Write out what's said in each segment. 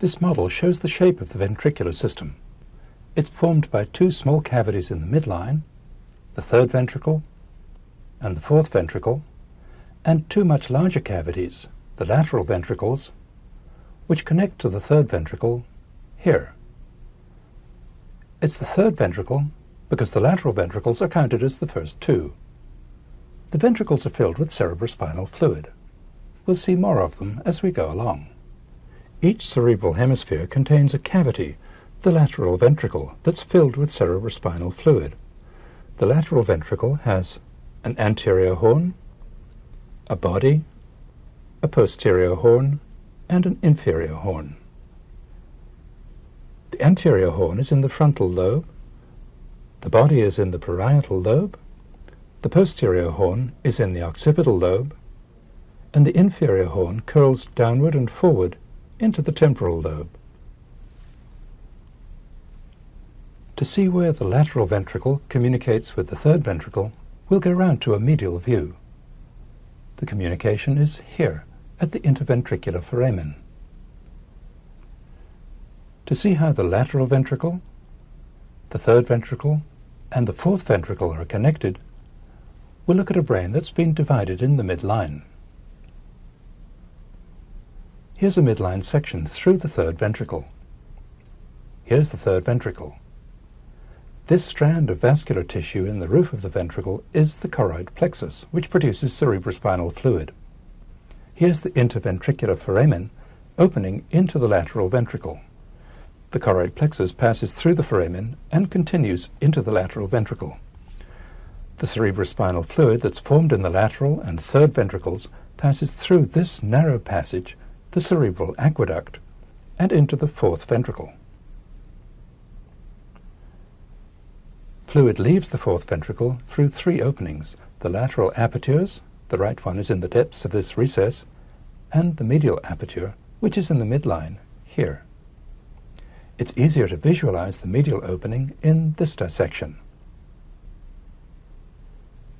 This model shows the shape of the ventricular system. It's formed by two small cavities in the midline, the third ventricle and the fourth ventricle, and two much larger cavities, the lateral ventricles, which connect to the third ventricle here. It's the third ventricle because the lateral ventricles are counted as the first two. The ventricles are filled with cerebrospinal fluid. We'll see more of them as we go along. Each cerebral hemisphere contains a cavity, the lateral ventricle, that's filled with cerebrospinal fluid. The lateral ventricle has an anterior horn, a body, a posterior horn, and an inferior horn. The anterior horn is in the frontal lobe, the body is in the parietal lobe, the posterior horn is in the occipital lobe, and the inferior horn curls downward and forward into the temporal lobe. To see where the lateral ventricle communicates with the third ventricle, we'll go round to a medial view. The communication is here, at the interventricular foramen. To see how the lateral ventricle, the third ventricle, and the fourth ventricle are connected, we'll look at a brain that's been divided in the midline. Here's a midline section through the third ventricle. Here's the third ventricle. This strand of vascular tissue in the roof of the ventricle is the choroid plexus, which produces cerebrospinal fluid. Here's the interventricular foramen opening into the lateral ventricle. The choroid plexus passes through the foramen and continues into the lateral ventricle. The cerebrospinal fluid that's formed in the lateral and third ventricles passes through this narrow passage the cerebral aqueduct, and into the fourth ventricle. Fluid leaves the fourth ventricle through three openings, the lateral apertures, the right one is in the depths of this recess, and the medial aperture, which is in the midline, here. It's easier to visualize the medial opening in this dissection.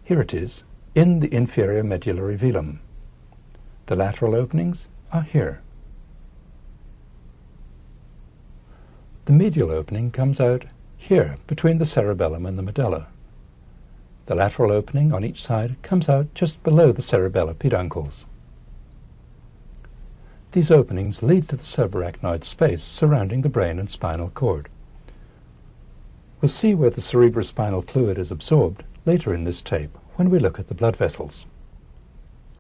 Here it is, in the inferior medullary velum. The lateral openings are here. The medial opening comes out here, between the cerebellum and the medulla. The lateral opening on each side comes out just below the cerebellar peduncles. These openings lead to the subarachnoid space surrounding the brain and spinal cord. We'll see where the cerebrospinal fluid is absorbed later in this tape when we look at the blood vessels.